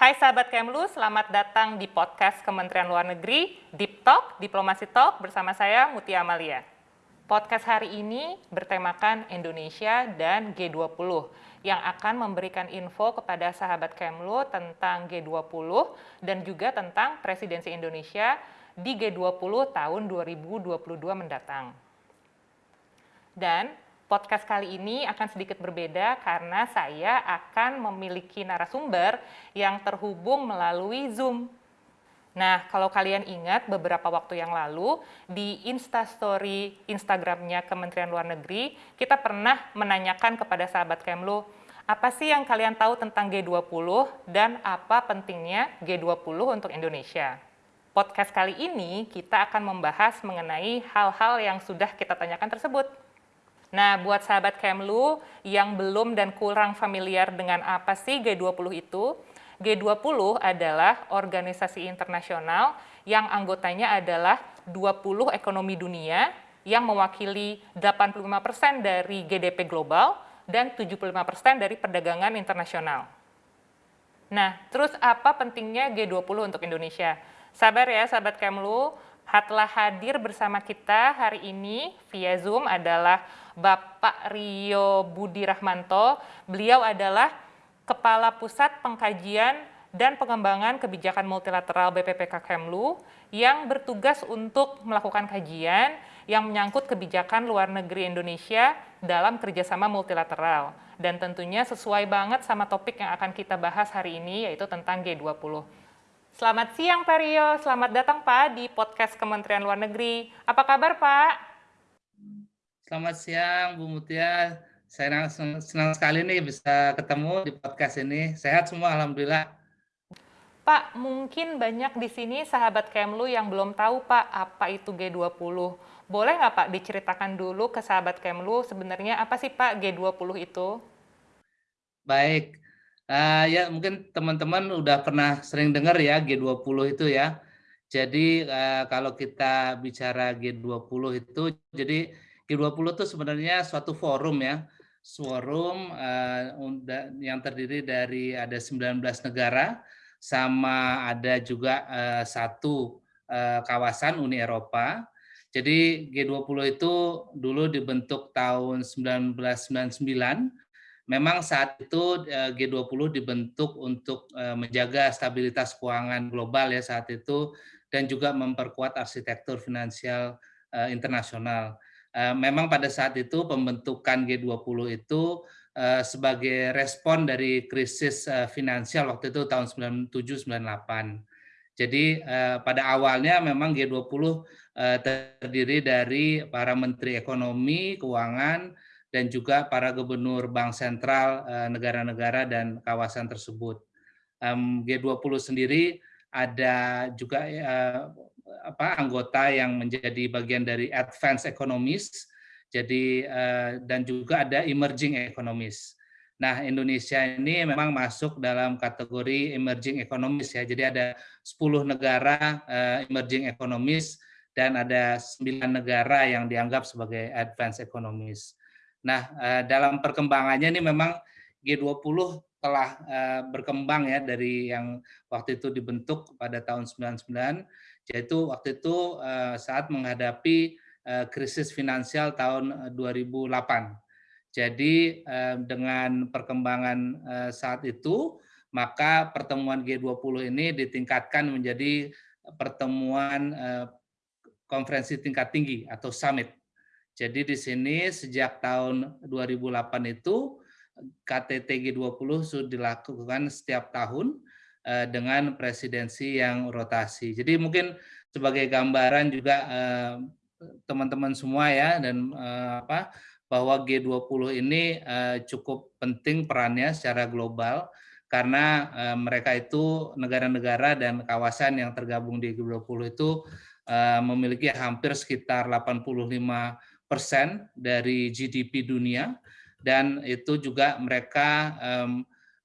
Hai sahabat Kemlu, selamat datang di podcast Kementerian Luar Negeri, Deep Talk, Diplomasi Talk bersama saya Mutia Amalia. Podcast hari ini bertemakan Indonesia dan G20 yang akan memberikan info kepada sahabat Kemlu tentang G20 dan juga tentang presidensi Indonesia di G20 tahun 2022 mendatang. Dan podcast kali ini akan sedikit berbeda karena saya akan memiliki narasumber yang terhubung melalui Zoom. Nah, kalau kalian ingat beberapa waktu yang lalu di Instastory Instagramnya Kementerian Luar Negeri, kita pernah menanyakan kepada sahabat Kemlu, apa sih yang kalian tahu tentang G20 dan apa pentingnya G20 untuk Indonesia? Podcast kali ini kita akan membahas mengenai hal-hal yang sudah kita tanyakan tersebut. Nah, buat sahabat Kemlu yang belum dan kurang familiar dengan apa sih G20 itu, G20 adalah organisasi internasional yang anggotanya adalah 20 ekonomi dunia yang mewakili 85% dari GDP global dan 75% dari perdagangan internasional. Nah, terus apa pentingnya G20 untuk Indonesia? Sabar ya sahabat Kemlu, telah hadir bersama kita hari ini via Zoom adalah Bapak Rio Budi Rahmanto. Beliau adalah Kepala Pusat Pengkajian dan Pengembangan Kebijakan Multilateral BPPK Kemlu yang bertugas untuk melakukan kajian yang menyangkut kebijakan luar negeri Indonesia dalam kerjasama multilateral. Dan tentunya sesuai banget sama topik yang akan kita bahas hari ini, yaitu tentang G20. Selamat siang Pak Rio, selamat datang Pak di podcast Kementerian Luar Negeri. Apa kabar Pak? Selamat siang Bu Mutia, saya senang, sekali nih bisa ketemu di podcast ini. Sehat semua Alhamdulillah. Pak, mungkin banyak di sini sahabat Kemlu yang belum tahu Pak apa itu G20. Boleh nggak Pak diceritakan dulu ke sahabat Kemlu sebenarnya apa sih Pak G20 itu? Baik, Uh, ya mungkin teman-teman udah pernah sering dengar ya G20 itu ya. Jadi uh, kalau kita bicara G20 itu, jadi G20 itu sebenarnya suatu forum ya, forum uh, yang terdiri dari ada 19 negara, sama ada juga uh, satu uh, kawasan Uni Eropa. Jadi G20 itu dulu dibentuk tahun 1999 memang saat itu eh, G20 dibentuk untuk menjaga stabilitas keuangan global ya saat itu dan juga memperkuat arsitektur finansial internasional. Memang pada saat itu pembentukan G20 itu sebagai respon dari krisis finansial waktu itu tahun 97-98. Jadi pada awalnya memang G20 terdiri dari para menteri ekonomi, keuangan, dan juga para gubernur bank sentral eh, negara-negara dan kawasan tersebut. G20 sendiri ada juga eh, apa anggota yang menjadi bagian dari advanced economies, jadi eh, dan juga ada emerging economies. Nah, Indonesia ini memang masuk dalam kategori emerging economies ya. Jadi ada 10 negara emerging economies dan ada 9 negara yang dianggap sebagai advanced economies. Nah, eh, dalam perkembangannya ini memang G20 telah eh, berkembang ya dari yang waktu itu dibentuk pada tahun 99, yaitu waktu itu eh, saat menghadapi krisis finansial tahun 2008. Jadi dengan perkembangan saat itu, maka pertemuan G20 ini ditingkatkan menjadi pertemuan konferensi tingkat tinggi atau summit jadi di sini sejak tahun 2008 itu KTT G20 sudah dilakukan setiap tahun eh, dengan presidensi yang rotasi. Jadi mungkin sebagai gambaran juga eh, teman-teman semua ya dan eh, apa bahwa G20 ini cukup penting perannya secara global karena mereka itu negara-negara dan kawasan yang tergabung di G20 itu memiliki hampir sekitar 85 persen dari GDP dunia dan itu juga mereka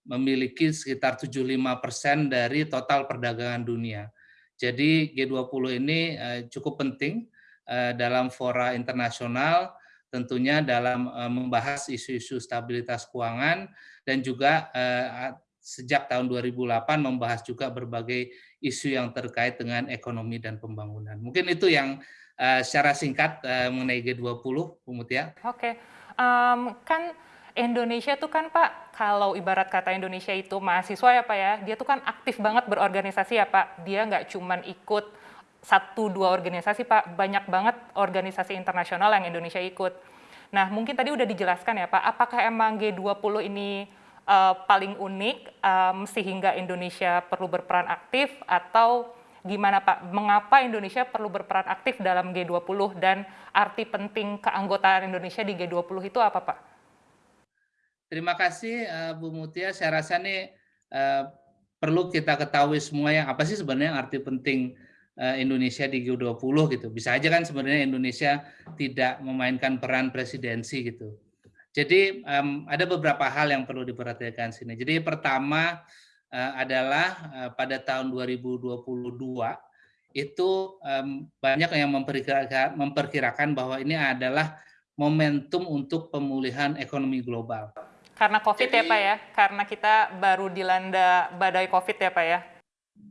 memiliki sekitar 75 persen dari total perdagangan dunia. Jadi G20 ini uh, cukup penting uh, dalam fora internasional, tentunya dalam uh, membahas isu-isu stabilitas keuangan dan juga sejak tahun 2008 membahas juga berbagai isu yang terkait dengan ekonomi dan pembangunan. Mungkin itu yang secara singkat mengenai G20, Bu Mutia. Oke, okay. um, kan Indonesia tuh kan Pak, kalau ibarat kata Indonesia itu mahasiswa ya Pak ya, dia tuh kan aktif banget berorganisasi ya Pak. Dia nggak cuman ikut satu dua organisasi Pak, banyak banget organisasi internasional yang Indonesia ikut. Nah mungkin tadi udah dijelaskan ya Pak, apakah emang G20 ini uh, paling unik um, sehingga Indonesia perlu berperan aktif atau gimana Pak? Mengapa Indonesia perlu berperan aktif dalam G20 dan arti penting keanggotaan Indonesia di G20 itu apa Pak? Terima kasih uh, Bu Mutia. Saya rasa nih uh, perlu kita ketahui semua yang apa sih sebenarnya arti penting uh, Indonesia di G20 gitu. Bisa aja kan sebenarnya Indonesia tidak memainkan peran presidensi gitu. Jadi ada beberapa hal yang perlu diperhatikan sini. Jadi pertama adalah pada tahun 2022 itu banyak yang memperkirakan, memperkirakan bahwa ini adalah momentum untuk pemulihan ekonomi global. Karena COVID Jadi, ya Pak ya, karena kita baru dilanda badai COVID ya Pak ya.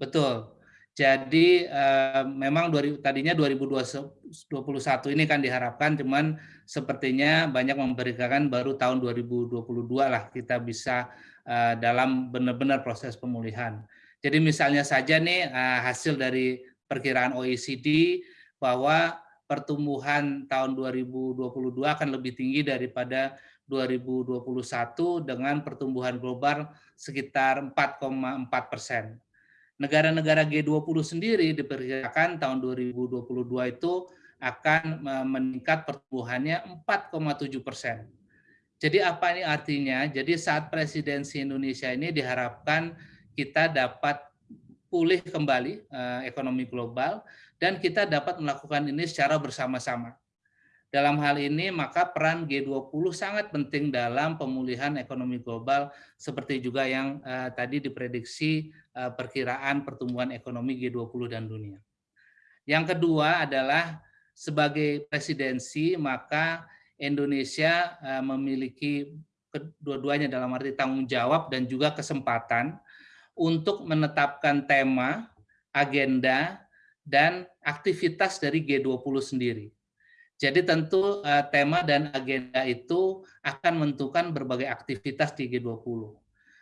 Betul. Jadi uh, memang dari, tadinya 2021 ini kan diharapkan, cuman sepertinya banyak memberitakan baru tahun 2022 lah kita bisa uh, dalam benar-benar proses pemulihan. Jadi misalnya saja nih uh, hasil dari perkiraan OECD bahwa pertumbuhan tahun 2022 akan lebih tinggi daripada 2021 dengan pertumbuhan global sekitar 4,4 persen negara-negara G20 sendiri diperkirakan tahun 2022 itu akan meningkat pertumbuhannya 4,7 persen. Jadi apa ini artinya? Jadi saat presidensi Indonesia ini diharapkan kita dapat pulih kembali eh, ekonomi global dan kita dapat melakukan ini secara bersama-sama. Dalam hal ini, maka peran G20 sangat penting dalam pemulihan ekonomi global, seperti juga yang uh, tadi diprediksi uh, perkiraan pertumbuhan ekonomi G20 dan dunia. Yang kedua adalah sebagai presidensi, maka Indonesia uh, memiliki kedua-duanya dalam arti tanggung jawab dan juga kesempatan untuk menetapkan tema, agenda, dan aktivitas dari G20 sendiri jadi tentu uh, tema dan agenda itu akan menentukan berbagai aktivitas di G20.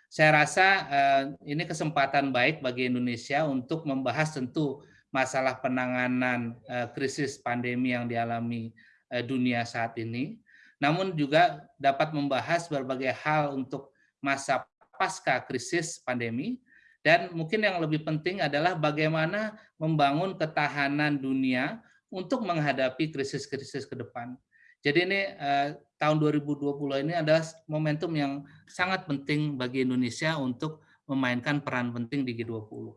Saya rasa uh, ini kesempatan baik bagi Indonesia untuk membahas tentu masalah penanganan uh, krisis pandemi yang dialami uh, dunia saat ini, namun juga dapat membahas berbagai hal untuk masa pasca krisis pandemi, dan mungkin yang lebih penting adalah bagaimana membangun ketahanan dunia untuk menghadapi krisis-krisis ke depan. Jadi ini eh, tahun 2020 ini adalah momentum yang sangat penting bagi Indonesia untuk memainkan peran penting di G20.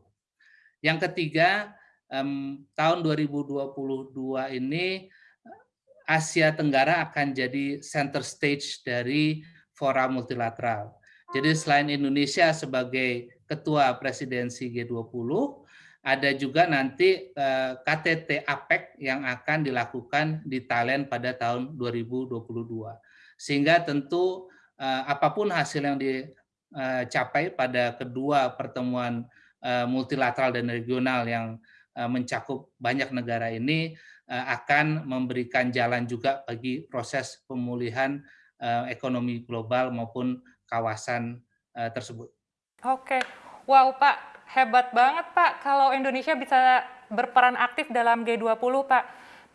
Yang ketiga, eh, tahun 2022 ini Asia Tenggara akan jadi center stage dari fora multilateral. Jadi selain Indonesia sebagai ketua presidensi G20, ada juga nanti eh, KTT APEC yang akan dilakukan di Thailand pada tahun 2022. Sehingga tentu eh, apa pun hasil yang dicapai pada kedua pertemuan eh, multilateral dan regional yang mencakup banyak negara ini akan memberikan jalan juga bagi proses pemulihan ekonomi global maupun kawasan tersebut. Oke, wow Pak, hebat banget Pak kalau Indonesia bisa berperan aktif dalam G20 Pak.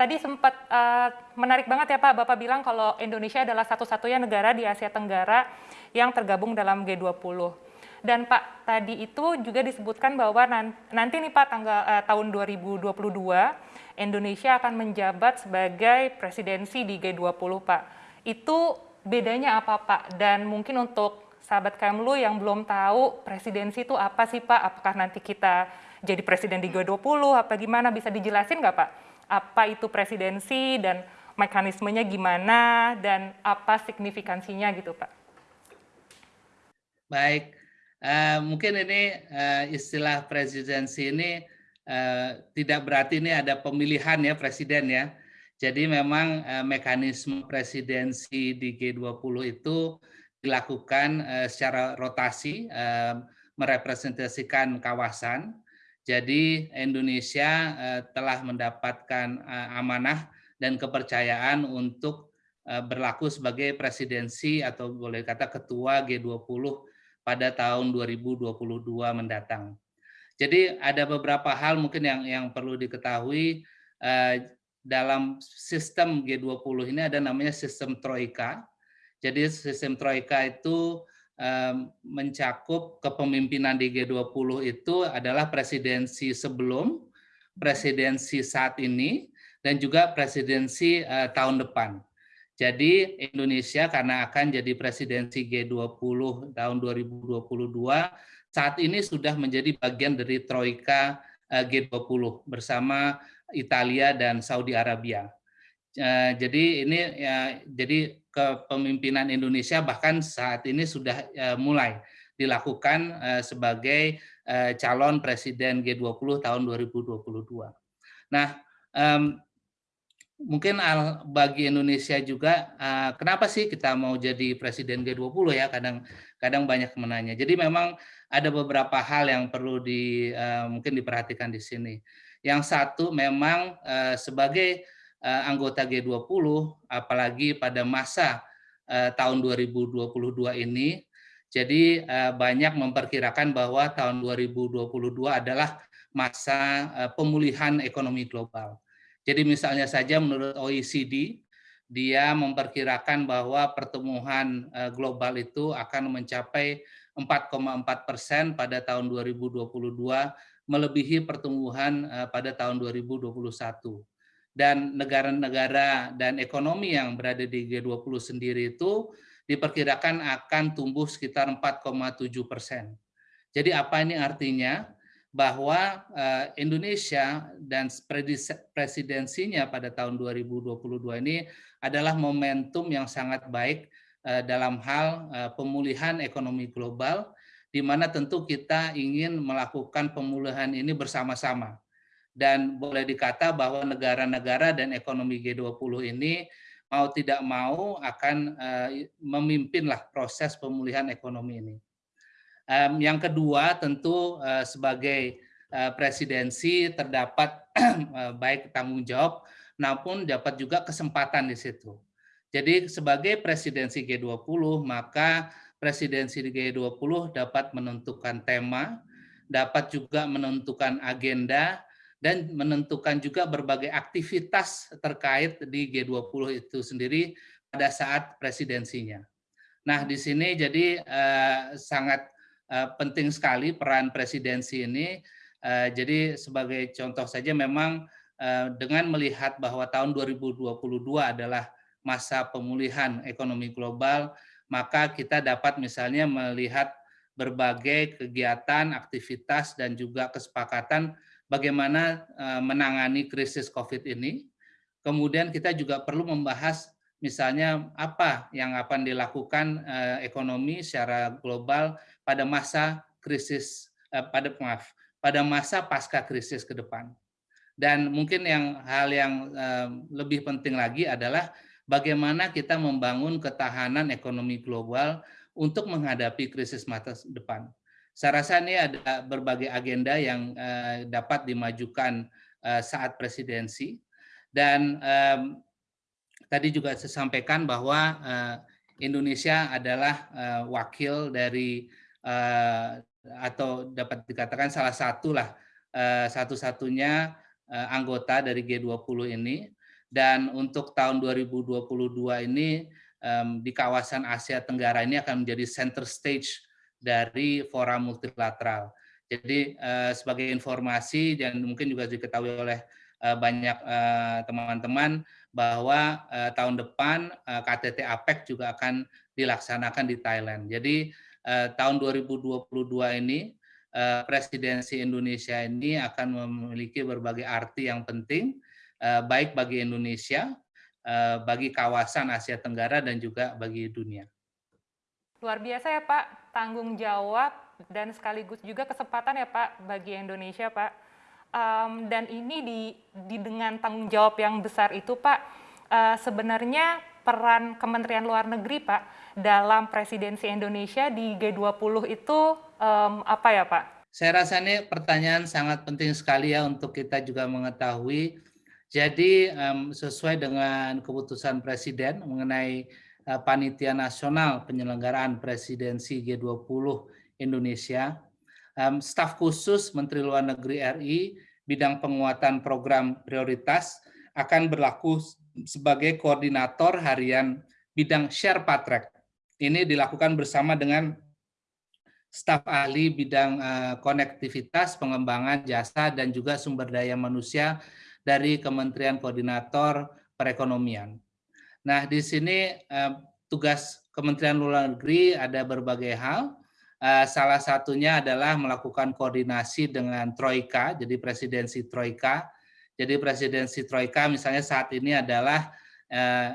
Tadi sempat uh, menarik banget ya Pak, Bapak bilang kalau Indonesia adalah satu-satunya negara di Asia Tenggara yang tergabung dalam G20. Dan Pak, tadi itu juga disebutkan bahwa nanti nih Pak, tanggal uh, tahun 2022, Indonesia akan menjabat sebagai presidensi di G20 Pak. Itu bedanya apa Pak? Dan mungkin untuk sahabat Kemlu yang belum tahu presidensi itu apa sih Pak? Apakah nanti kita jadi presiden di G20 apa gimana? Bisa dijelasin nggak Pak? Apa itu presidensi dan mekanismenya gimana dan apa signifikansinya gitu Pak? Baik, uh, mungkin ini uh, istilah presidensi ini uh, tidak berarti ini ada pemilihan ya presiden ya. Jadi memang mekanisme presidensi di G20 itu dilakukan secara rotasi merepresentasikan kawasan. Jadi Indonesia telah mendapatkan amanah dan kepercayaan untuk berlaku sebagai presidensi atau boleh kata ketua G20 pada tahun 2022 mendatang. Jadi ada beberapa hal mungkin yang yang perlu diketahui dalam sistem G20 ini ada namanya sistem troika. Jadi sistem troika itu mencakup kepemimpinan di G20 itu adalah presidensi sebelum, presidensi saat ini, dan juga presidensi tahun depan. Jadi Indonesia karena akan jadi presidensi G20 tahun 2022, saat ini sudah menjadi bagian dari Troika G20 bersama Italia dan Saudi Arabia. Eh, jadi ini ya, jadi kepemimpinan Indonesia bahkan saat ini sudah eh, mulai dilakukan eh, sebagai calon presiden G20 tahun 2022. Nah, mungkin bagi Indonesia juga kenapa sih kita mau jadi presiden G20 ya kadang kadang banyak menanya. Jadi memang ada beberapa hal yang perlu di mungkin diperhatikan di sini. Yang satu memang sebagai anggota G20, apalagi pada masa uh, tahun 2022 ini, jadi uh, banyak memperkirakan bahwa tahun 2022 adalah masa pemulihan ekonomi global. Jadi misalnya saja menurut OECD, dia memperkirakan bahwa pertumbuhan global itu akan mencapai 4,4 persen pada tahun 2022 melebihi pertumbuhan eh, pada tahun 2021. Dan negara-negara dan ekonomi yang berada di G20 sendiri itu diperkirakan akan tumbuh sekitar 4,7 persen. Jadi apa ini artinya? Bahwa eh, Indonesia dan presidensinya pada tahun 2022 ini adalah momentum yang sangat baik eh, dalam hal pemulihan ekonomi global di mana tentu kita ingin melakukan pemulihan ini bersama-sama. Dan boleh dikata bahwa negara-negara dan ekonomi G20 ini mau tidak mau akan uh, memimpinlah proses pemulihan ekonomi ini. Yang kedua tentu uh, sebagai uh, presidensi terdapat baik tanggung jawab maupun dapat juga kesempatan di situ. Jadi sebagai presidensi G20 maka presidensi G20 dapat menentukan tema, dapat juga menentukan agenda, dan menentukan juga berbagai aktivitas terkait di G20 itu sendiri pada saat presidensinya. Nah, di sini jadi eh, sangat eh, penting sekali peran presidensi ini. Eh, jadi sebagai contoh saja memang eh, dengan melihat bahwa tahun 2022 adalah masa pemulihan ekonomi global, maka kita dapat misalnya melihat berbagai kegiatan, aktivitas, dan juga kesepakatan bagaimana eh, menangani krisis COVID ini. Kemudian kita juga perlu membahas misalnya apa yang akan dilakukan eh, ekonomi secara global pada masa krisis, eh, pada maaf, pada masa pasca krisis ke depan. Dan mungkin yang hal yang lebih penting lagi adalah bagaimana kita membangun ketahanan ekonomi global untuk menghadapi krisis masa depan. Saya rasa ini ada berbagai agenda yang uh, dapat dimajukan uh, saat presidensi. Dan tadi juga saya sampaikan bahwa uh, Indonesia adalah wakil dari atau dapat dikatakan salah satu lah satu-satunya anggota dari G20 ini. Dan untuk tahun 2022 ini di kawasan Asia Tenggara ini akan menjadi center stage dari fora multilateral. Jadi uh, sebagai informasi dan mungkin juga diketahui oleh uh, banyak teman-teman uh, bahwa tahun depan KTT APEC juga akan dilaksanakan di Thailand. Jadi tahun 2022 ini presidensi Indonesia ini akan memiliki berbagai arti yang penting Eh, baik bagi Indonesia, eh, bagi kawasan Asia Tenggara, dan juga bagi dunia. Luar biasa ya Pak, tanggung jawab dan sekaligus juga kesempatan ya Pak bagi Indonesia Pak. Um, dan ini di, di dengan tanggung jawab yang besar itu Pak, uh, sebenarnya peran Kementerian Luar Negeri, Pak, dalam presidensi Indonesia di G20 itu um, apa ya, Pak? Saya rasa ini pertanyaan sangat penting sekali ya untuk kita juga mengetahui. Jadi um, sesuai dengan keputusan Presiden mengenai Panitia Nasional Penyelenggaraan Presidensi G20 Indonesia, staf khusus Menteri Luar Negeri RI bidang penguatan program prioritas akan berlaku sebagai koordinator harian bidang Sherpa Track. Ini dilakukan bersama dengan staf ahli bidang uh, konektivitas, pengembangan jasa, dan juga sumber daya manusia dari Kementerian Koordinator Perekonomian. Nah, di sini uh, tugas Kementerian Luar Negeri ada berbagai hal. Uh, salah satunya adalah melakukan koordinasi dengan Troika, jadi presidensi Troika. Jadi presidensi Troika misalnya saat ini adalah uh,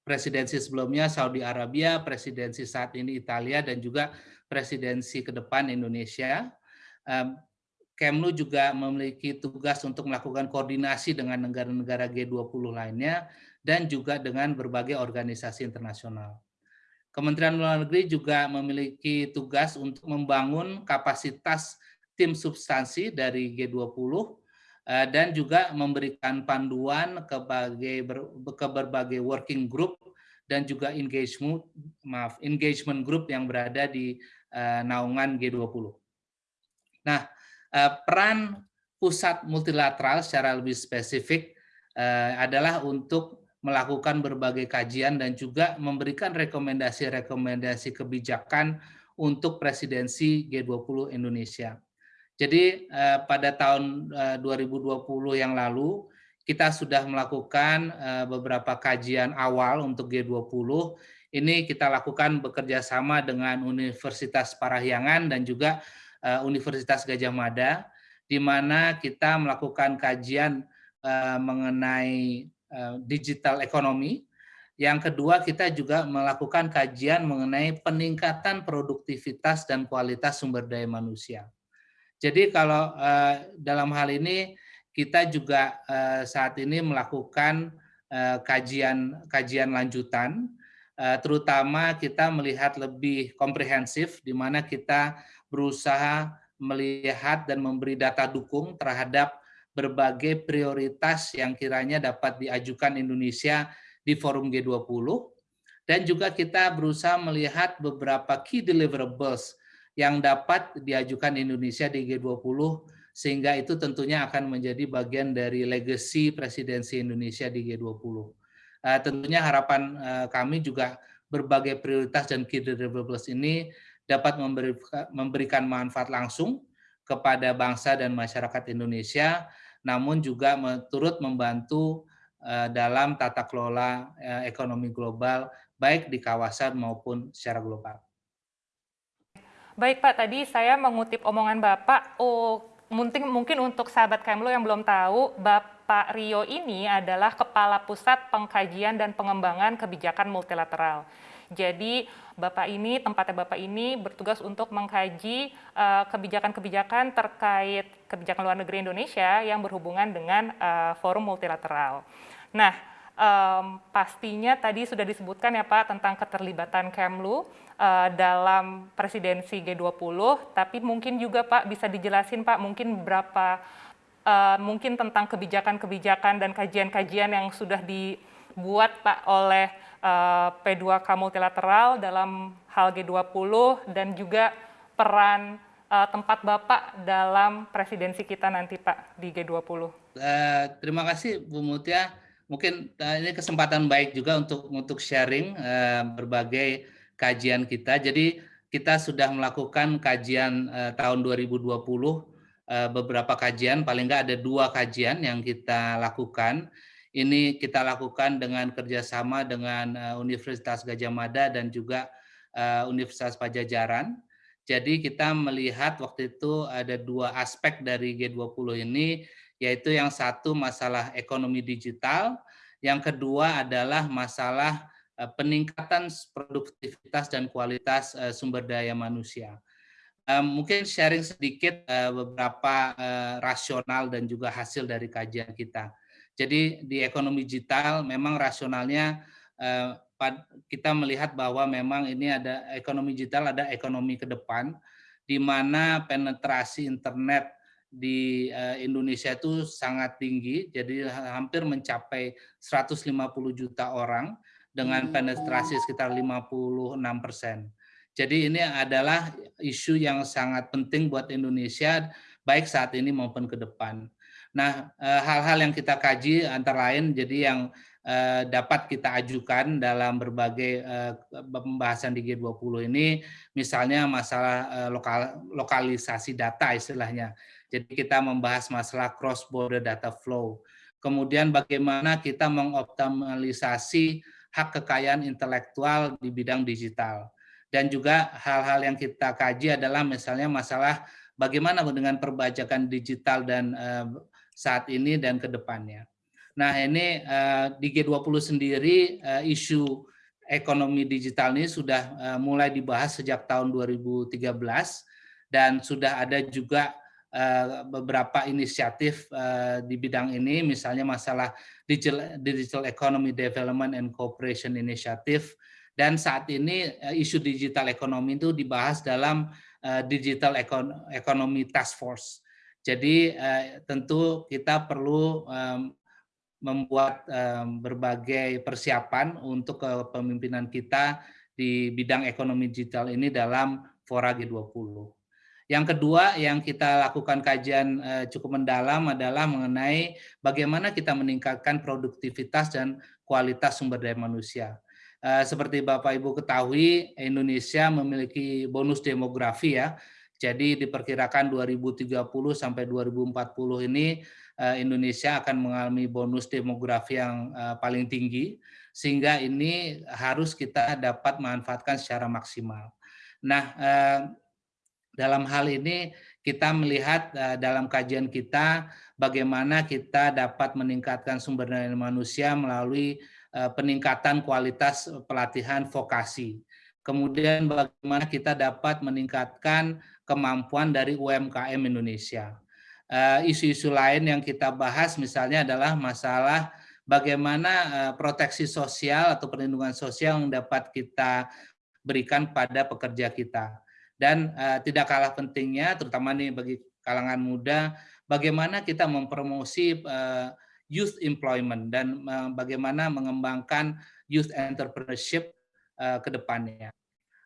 presidensi sebelumnya Saudi Arabia, presidensi saat ini Italia, dan juga presidensi ke depan Indonesia. Kemlu juga memiliki tugas untuk melakukan koordinasi dengan negara-negara G20 lainnya, dan juga dengan berbagai organisasi internasional. Kementerian Luar Negeri juga memiliki tugas untuk membangun kapasitas tim substansi dari G20 Eh, dan juga memberikan panduan ke berbagai, ke berbagai working group dan juga engagement maaf engagement group yang berada di uh, naungan G20. Nah, uh, peran pusat multilateral secara lebih spesifik adalah untuk melakukan berbagai kajian dan juga memberikan rekomendasi-rekomendasi kebijakan untuk presidensi G20 Indonesia. Jadi eh, pada tahun 2020 eh, yang lalu kita sudah melakukan eh, beberapa kajian awal untuk G20. Ini kita lakukan bekerja sama dengan Universitas Parahyangan dan juga Universitas Gajah Mada, di mana kita melakukan kajian mengenai digital ekonomi. Yang kedua, kita juga melakukan kajian mengenai peningkatan produktivitas dan kualitas sumber daya manusia. Jadi kalau uh, dalam hal ini kita juga uh, saat ini melakukan kajian kajian lanjutan, terutama kita melihat lebih komprehensif, di mana kita berusaha melihat dan memberi data dukung terhadap berbagai prioritas yang kiranya dapat diajukan Indonesia di forum G20 dan juga kita berusaha melihat beberapa key deliverables yang dapat diajukan Indonesia di G20 sehingga itu tentunya akan menjadi bagian dari legacy presidensi Indonesia di G20. Uh, eh, tentunya harapan uh, kami juga berbagai prioritas dan key deliverables ini dapat memberikan manfaat langsung kepada bangsa dan masyarakat Indonesia, namun juga turut membantu uh, dalam tata kelola uh, ekonomi global, baik di kawasan maupun secara global. Baik Pak, tadi saya mengutip omongan Bapak, oh mungkin, mungkin untuk sahabat Kemlo yang belum tahu, Bapak Rio ini adalah Kepala Pusat Pengkajian dan Pengembangan Kebijakan Multilateral. Jadi Bapak ini, tempatnya Bapak ini bertugas untuk mengkaji eh, kebijakan-kebijakan uh, terkait kebijakan luar negeri Indonesia yang berhubungan dengan uh, forum multilateral. Nah, um, pastinya tadi sudah disebutkan ya Pak tentang keterlibatan Kemlu uh, dalam presidensi G20, tapi mungkin juga Pak bisa dijelasin Pak mungkin berapa uh, mungkin tentang kebijakan-kebijakan dan kajian-kajian yang sudah dibuat Pak oleh uh, P2K multilateral dalam hal G20 dan juga peran uh, tempat Bapak dalam presidensi kita nanti Pak di G20. Uh, terima kasih Bu Mutia mungkin uh, ini kesempatan baik juga untuk untuk sharing uh, berbagai kajian kita. Jadi kita sudah melakukan kajian uh, tahun 2020 uh, beberapa kajian, paling nggak ada dua kajian yang kita lakukan. Ini kita lakukan dengan kerjasama dengan uh, Universitas Gajah Mada dan juga uh, Universitas Pajajaran. Jadi kita melihat waktu itu ada dua aspek dari G20 ini yaitu yang satu masalah ekonomi digital, yang kedua adalah masalah eh, peningkatan produktivitas dan kualitas eh, sumber daya manusia. Eh, mungkin sharing sedikit beberapa rasional dan juga hasil dari kajian kita. Jadi di ekonomi digital memang rasionalnya kita melihat bahwa memang ini ada ekonomi digital, ada ekonomi ke depan, di mana penetrasi internet di Indonesia itu sangat tinggi, jadi hampir mencapai 150 juta orang dengan penetrasi sekitar 56 persen. Jadi ini adalah isu yang sangat penting buat Indonesia, baik saat ini maupun ke depan. Nah, eh, hal-hal yang kita kaji antara lain jadi yang eh, dapat kita ajukan dalam berbagai eh, pembahasan di G20 ini, misalnya masalah lokal, lokalisasi data istilahnya. Jadi kita membahas masalah cross border data flow. Kemudian bagaimana kita mengoptimalisasi hak kekayaan intelektual di bidang digital. Dan juga hal-hal yang kita kaji adalah misalnya masalah bagaimana dengan perbajakan digital dan saat ini dan ke depannya. Nah ini uh, di G20 sendiri uh, isu ekonomi digital ini sudah uh, mulai dibahas sejak tahun 2013 dan sudah ada juga beberapa inisiatif di bidang ini, misalnya masalah Digital, Economy Development and Cooperation Initiative, dan saat ini isu digital ekonomi itu dibahas dalam Digital Economy Task Force. Jadi eh, tentu kita perlu membuat berbagai persiapan untuk kepemimpinan kita di bidang ekonomi digital ini dalam Fora G20. Yang kedua yang kita lakukan kajian eh, cukup mendalam adalah mengenai bagaimana kita meningkatkan produktivitas dan kualitas sumber daya manusia. Eh, seperti Bapak Ibu ketahui, Indonesia memiliki bonus demografi ya, jadi diperkirakan 2030 sampai 2040 ini eh, Indonesia akan mengalami bonus demografi yang eh, paling tinggi sehingga ini harus kita dapat manfaatkan secara maksimal. Nah, eh, dalam hal ini kita melihat dalam kajian kita bagaimana kita dapat meningkatkan sumber daya manusia melalui peningkatan kualitas pelatihan vokasi. Kemudian bagaimana kita dapat meningkatkan kemampuan dari UMKM Indonesia. Eh, isu-isu lain yang kita bahas misalnya adalah masalah bagaimana eh, proteksi sosial atau perlindungan sosial yang dapat kita berikan pada pekerja kita. Dan uh, tidak kalah pentingnya, terutama nih bagi kalangan muda, bagaimana kita mempromosi youth employment dan bagaimana mengembangkan youth entrepreneurship ke depannya.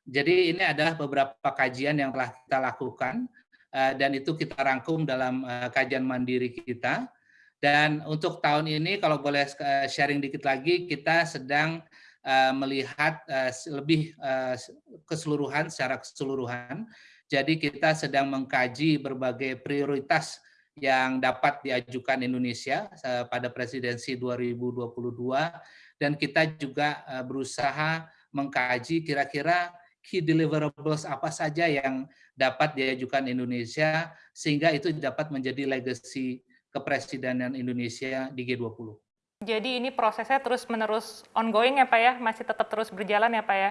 Jadi ini adalah beberapa kajian yang telah kita lakukan eh, dan itu kita rangkum dalam eh, kajian mandiri kita. Dan untuk tahun ini kalau boleh eh, sharing dikit lagi, kita sedang melihat lebih keseluruhan secara keseluruhan. Jadi kita sedang mengkaji berbagai prioritas yang dapat diajukan Indonesia pada presidensi 2022 dan kita juga berusaha mengkaji kira-kira key deliverables apa saja yang dapat diajukan Indonesia sehingga itu dapat menjadi legacy kepresidenan Indonesia di G20. Jadi ini prosesnya terus-menerus ongoing ya Pak ya? Masih tetap terus berjalan ya Pak ya?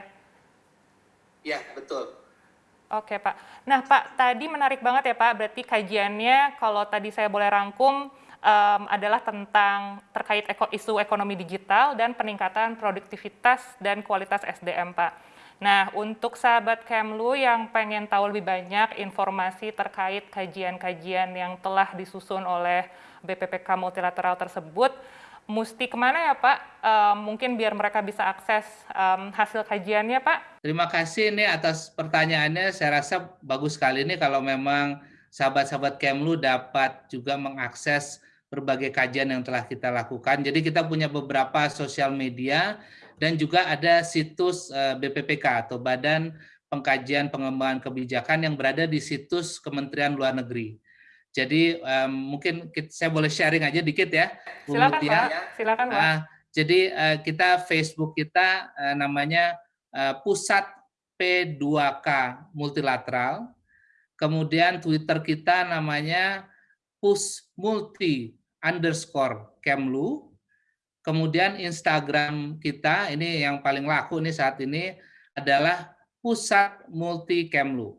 Ya, betul. Oke Pak. Nah Pak, tadi menarik banget ya Pak, berarti kajiannya kalau tadi saya boleh rangkum um, adalah tentang terkait eko, isu ekonomi digital dan peningkatan produktivitas dan kualitas SDM Pak. Nah, untuk sahabat Kemlu yang pengen tahu lebih banyak informasi terkait kajian-kajian yang telah disusun oleh BPPK multilateral tersebut, mesti ke mana ya Pak? Um, mungkin biar mereka bisa akses um, hasil kajiannya Pak. Terima kasih ini atas pertanyaannya. Saya rasa bagus sekali ini kalau memang sahabat-sahabat Kemlu dapat juga mengakses berbagai kajian yang telah kita lakukan. Jadi kita punya beberapa sosial media dan juga ada situs eh, BPPK atau Badan Pengkajian Pengembangan Kebijakan yang berada di situs Kementerian Luar Negeri. Jadi um, mungkin kita, saya boleh sharing aja dikit ya, Bu Silakan Mutia. Pak. Silakan Pak. Uh, jadi uh, kita Facebook kita uh, namanya uh, Pusat P2K Multilateral. Kemudian Twitter kita namanya Pus Multi underscore Kemlu. Kemudian Instagram kita, ini yang paling laku ini saat ini adalah Pusat Multi Kemlu.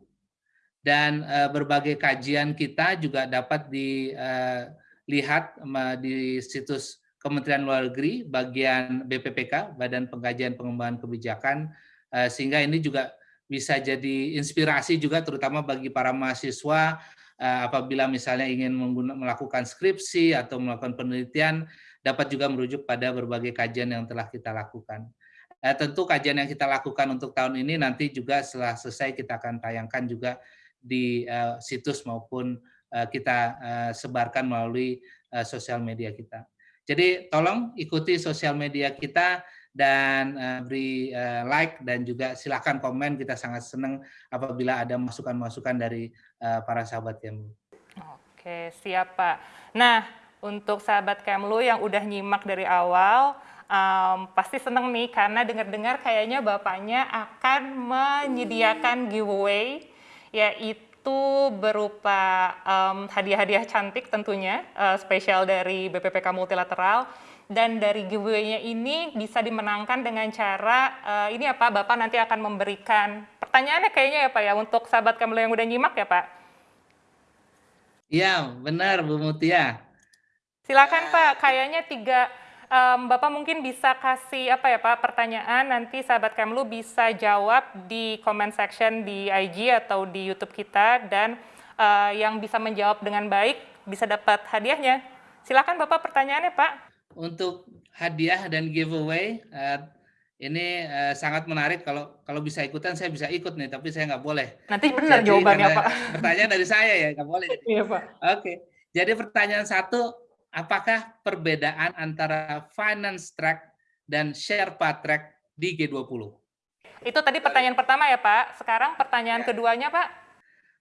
Dan e, berbagai kajian kita juga dapat dilihat e, di situs Kementerian Luar Negeri, bagian BPPK, Badan Pengkajian Pengembangan Kebijakan, uh, sehingga ini juga bisa jadi inspirasi juga terutama bagi para mahasiswa uh, apabila misalnya ingin melakukan skripsi atau melakukan penelitian dapat juga merujuk pada berbagai kajian yang telah kita lakukan. Uh, tentu kajian yang kita lakukan untuk tahun ini nanti juga setelah selesai kita akan tayangkan juga di uh, situs maupun uh, kita uh, sebarkan melalui uh, sosial media kita. Jadi tolong ikuti sosial media kita dan uh, beri uh, like dan juga silakan komen. Kita sangat senang apabila ada masukan-masukan dari uh, para sahabat Kemlu. Oke, siap Pak. Nah, untuk sahabat Kemlu yang udah nyimak dari awal, um, pasti seneng nih karena dengar-dengar kayaknya Bapaknya akan menyediakan giveaway, yaitu itu berupa um, hadiah-hadiah cantik tentunya, uh, spesial dari BPPK Multilateral. Dan dari giveaway-nya ini bisa dimenangkan dengan cara, uh, ini apa, Bapak nanti akan memberikan, pertanyaannya kayaknya ya Pak ya, untuk sahabat Kamil yang udah nyimak ya Pak? Iya, benar Bu Mutia. Silakan Pak, kayaknya tiga um, Bapak mungkin bisa kasih apa ya Pak pertanyaan nanti sahabat Kemlu bisa jawab di comment section di IG atau di YouTube kita dan uh, yang bisa menjawab dengan baik bisa dapat hadiahnya. Silakan Bapak pertanyaannya Pak. Untuk hadiah dan giveaway uh, ini uh, sangat menarik kalau kalau bisa ikutan saya bisa ikut nih tapi saya nggak boleh. Nanti benar Jadi, jawabannya Pak. Pertanyaan dari saya ya nggak boleh. Iya Pak. Oke. Jadi pertanyaan satu apakah perbedaan antara finance track dan Sherpa track di G20? Itu tadi pertanyaan pertama ya Pak. Sekarang pertanyaan ya. keduanya Pak.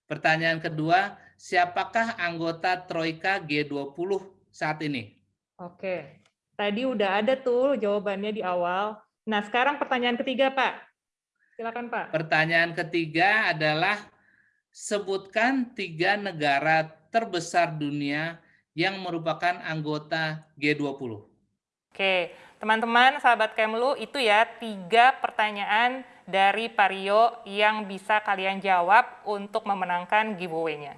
Pertanyaan kedua, siapakah anggota Troika G20 saat ini? Oke, tadi udah ada tuh jawabannya di awal. Nah sekarang pertanyaan ketiga Pak. Silakan Pak. Pertanyaan ketiga adalah sebutkan tiga negara terbesar dunia yang merupakan anggota G20. Oke, teman-teman sahabat Kemlu, itu ya tiga pertanyaan dari Pario yang bisa kalian jawab untuk memenangkan giveaway-nya.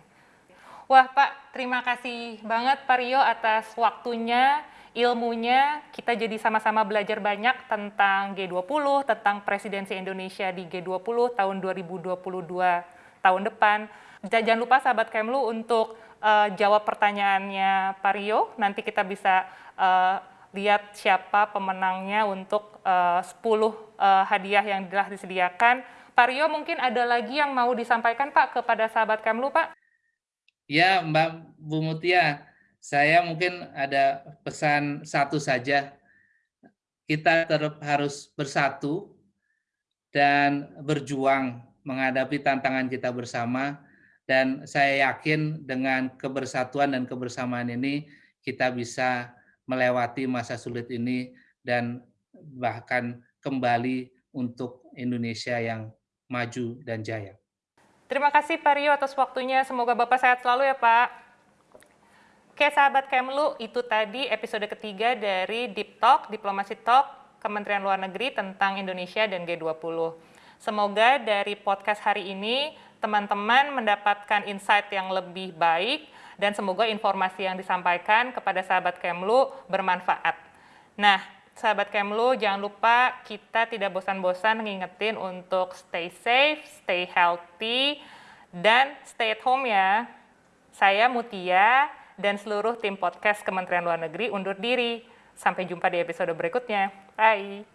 Wah Pak, terima kasih banget Pak Rio atas waktunya, ilmunya. Kita jadi sama-sama belajar banyak tentang G20, tentang presidensi Indonesia di G20 tahun 2022 tahun depan. Jangan lupa sahabat Kemlu untuk uh, jawab pertanyaannya Pak Rio. Nanti kita bisa uh, lihat siapa pemenangnya untuk uh, 10 uh, hadiah yang telah disediakan. Pak Rio mungkin ada lagi yang mau disampaikan Pak kepada sahabat Kemlu Pak? Ya Mbak Bu Mutia, saya mungkin ada pesan satu saja. Kita tetap harus bersatu dan berjuang menghadapi tantangan kita bersama dan saya yakin dengan kebersatuan dan kebersamaan ini kita bisa melewati masa sulit ini dan bahkan kembali untuk Indonesia yang maju dan jaya. Terima kasih Pak Rio atas waktunya. Semoga Bapak sehat selalu ya Pak. Oke sahabat Kemlu, itu tadi episode ketiga dari Deep Talk, Diplomasi Talk, Kementerian Luar Negeri tentang Indonesia dan G20. Semoga dari podcast hari ini teman-teman mendapatkan insight yang lebih baik dan semoga informasi yang disampaikan kepada sahabat Kemlu bermanfaat. Nah, sahabat Kemlu jangan lupa kita tidak bosan-bosan ngingetin untuk stay safe, stay healthy, dan stay at home ya. Saya Mutia dan seluruh tim podcast Kementerian Luar Negeri undur diri. Sampai jumpa di episode berikutnya. Bye!